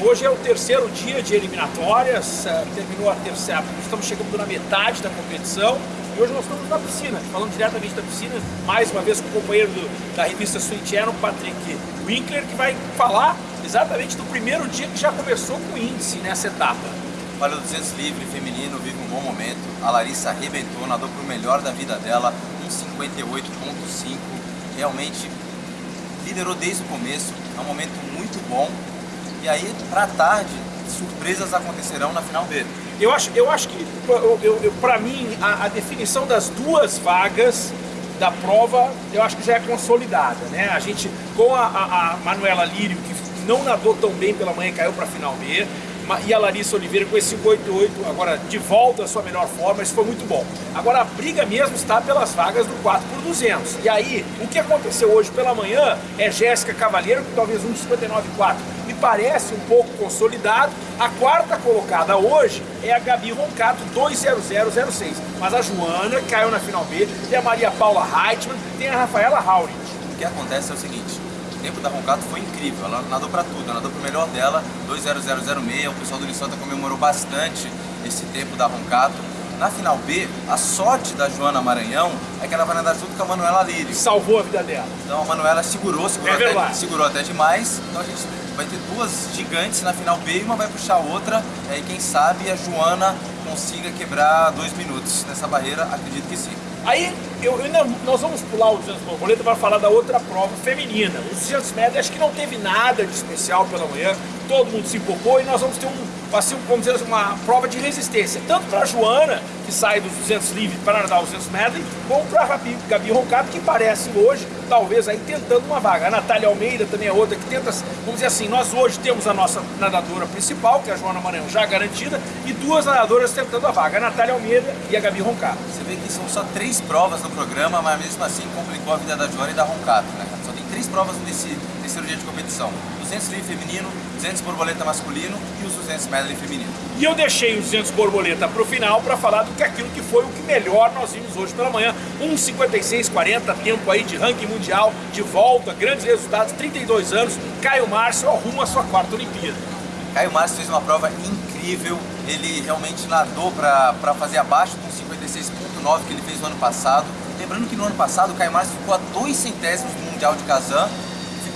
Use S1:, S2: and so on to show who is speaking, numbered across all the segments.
S1: Hoje é o terceiro dia de eliminatórias, eh, terminou a terceira, estamos chegando na metade da competição e hoje nós estamos na piscina, falando diretamente da piscina, mais uma vez com o companheiro do, da revista Sweet Channel, Patrick Winkler, que vai falar exatamente do primeiro dia que já começou com índice nessa etapa.
S2: Olha, o 200 livre feminino vive um bom momento. A Larissa arrebentou, nadou para o melhor da vida dela, 1,58.5. Realmente liderou desde o começo, é um momento muito bom. E aí, para tarde, surpresas acontecerão na final B.
S1: Eu acho, eu acho que, para mim, a, a, definição das duas vagas da prova, eu acho que já é consolidada, né? A gente, com a, a, a Manuela Lírio, que não nadou tão bem pela manhã, caiu para a final B, e a Larissa Oliveira com esse 588, agora de volta à sua melhor forma, isso foi muito bom. Agora a briga mesmo está pelas vagas do 4 por 200. E aí, o que aconteceu hoje pela manhã é Jéssica Cavalheiro, com talvez 1,59,4. Me parece um pouco consolidado. A quarta colocada hoje é a Gabi Roncato, 20006. Mas a Joana caiu na final B, tem a Maria Paula Heitmann, tem a Rafaela Haurit.
S2: O que acontece é o seguinte, o tempo da Roncato foi incrível, ela nadou para tudo, ela nadou pro melhor dela, 2.0006, o pessoal do Unisota comemorou bastante esse tempo da Roncato. Na final B, a sorte da Joana Maranhão é que ela vai nadar junto com a Manuela Lírio.
S1: Salvou a vida dela.
S2: Então a Manuela segurou, segurou, é até, segurou até demais. Então a gente vai ter duas gigantes na final B e uma vai puxar a outra. E aí quem sabe a Joana consiga quebrar dois minutos nessa barreira, acredito que sim.
S1: Aí eu, ainda, nós vamos pular o 200 borboleta para falar da outra prova feminina. Os 200 metros acho que não teve nada de especial pela manhã, todo mundo se empolgou e nós vamos ter um, assim, vamos dizer, uma prova de resistência, tanto para a Joana, que sai dos 200 livres para nadar os 200 metros, como para a Gabi Roncato, que parece hoje, talvez aí tentando uma vaga. A Natália Almeida também é outra que tenta, vamos dizer assim, nós hoje temos a nossa nadadora principal, que é a Joana Maranhão, já garantida, e duas nadadoras tentando a vaga, a Natália Almeida e a Gabi Roncato.
S2: Você vê que são só três provas no programa, mas mesmo assim complicou a vida da Joana e da Roncato, né? Só tem três provas nesse terceiro dia de competição. 200 livre feminino, 200 borboleta masculino e os 200 medley feminino.
S1: E eu deixei os 200 borboleta para o final para falar do que aquilo que foi o que melhor nós vimos hoje pela manhã. 1,56,40, tempo aí de ranking mundial, de volta, grandes resultados, 32 anos. Caio Márcio arruma a sua quarta Olimpíada.
S2: Caio Márcio fez uma prova incrível, ele realmente nadou para fazer abaixo do 56.9 que ele fez no ano passado. Lembrando que no ano passado o Caio Márcio ficou a dois centésimos do Mundial de Kazan,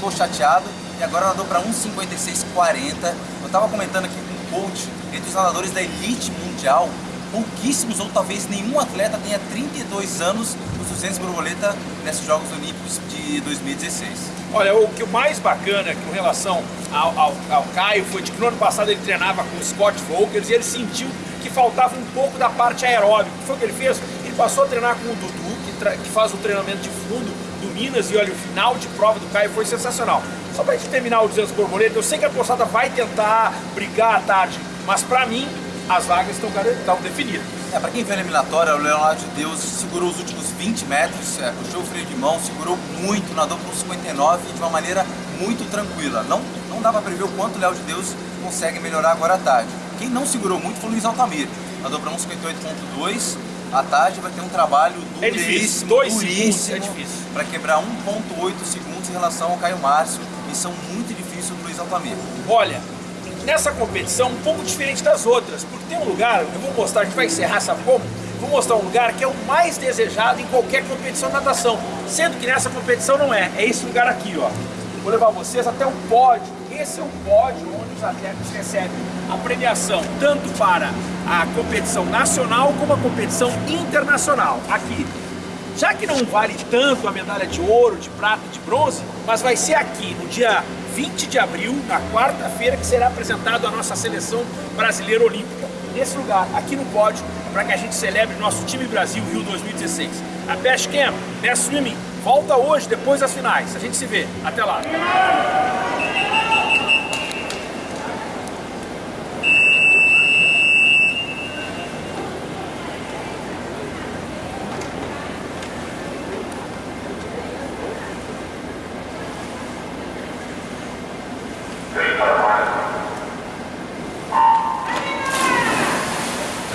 S2: ficou chateado, e agora nadou para 1,56,40. Eu estava comentando aqui com o coach, entre os nadadores da elite mundial, pouquíssimos ou talvez nenhum atleta tenha 32 anos nos 200 borboleta nesses Jogos Olímpicos de 2016.
S1: Olha, o que o mais bacana com relação ao, ao, ao Caio foi de que no ano passado ele treinava com o Scott Volkers e ele sentiu que faltava um pouco da parte aeróbica. O que foi que ele fez? Ele passou a treinar com o Dudu, que, que faz o treinamento de fundo do Minas e olha, o final de prova do Caio foi sensacional. Só pra gente terminar o 200 borboleta, eu sei que a postada vai tentar brigar à tarde, mas pra mim, as vagas estão, estão definidas.
S2: É, pra quem vê a eliminatória, o Leonardo de Deus segurou os últimos 20 metros, é, puxou o freio de mão, segurou muito, nadou por 59 de uma maneira muito tranquila. Não, não dá pra prever o quanto o Léo de Deus consegue melhorar agora à tarde. Quem não segurou muito foi o Luiz Altamir, nadou para 1,58.2, à tarde vai ter um trabalho duríssimo,
S1: é difícil, dois
S2: duríssimo,
S1: é difícil.
S2: para quebrar 1.8 segundos em relação ao Caio Márcio, missão muito difícil do Luiz Altamir.
S1: Olha, nessa competição um pouco diferente das outras, porque tem um lugar, eu vou mostrar, a gente vai encerrar, sabe como? Vou mostrar um lugar que é o mais desejado em qualquer competição de natação, sendo que nessa competição não é, é esse lugar aqui, ó. Vou levar vocês até o pódio, esse é o pódio onde os atletas recebem a premiação, tanto para a competição nacional como a competição internacional, aqui. Já que não vale tanto a medalha de ouro, de prata e de bronze, mas vai ser aqui, no dia 20 de abril, na quarta-feira, que será apresentado a nossa seleção brasileira olímpica. Nesse lugar, aqui no pódio, para que a gente celebre nosso time Brasil Rio 2016. A Best Camp, Best Swimming, volta hoje, depois das finais. A gente se vê. Até lá.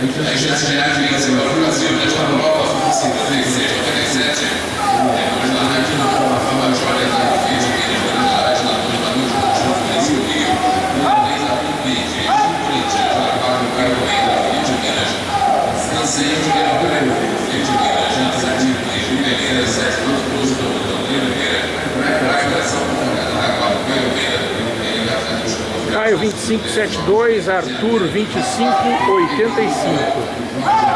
S3: A gente já vem assim, o Brasil, já está no Copa Oficina 37, mas lá aqui no Copa Fama, a história da Física, que é verdade, na Luz, na Luz, no Rio, uma vez a
S1: 25,72, Arthur 25,85.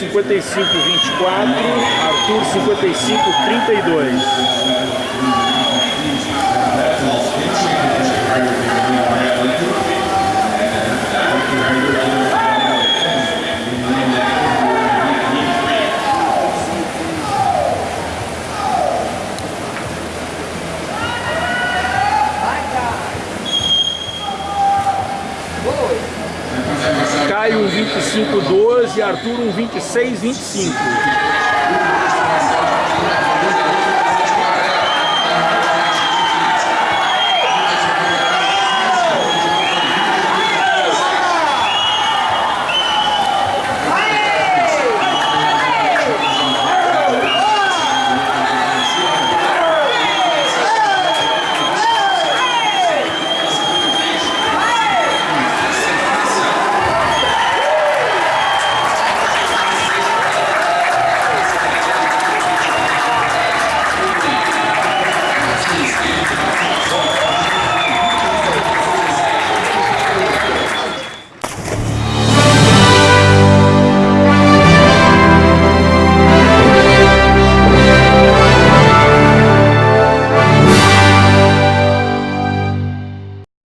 S1: Caio 55 24, Arthur 55 32. Caio um 25 12, Arthur um 26 25.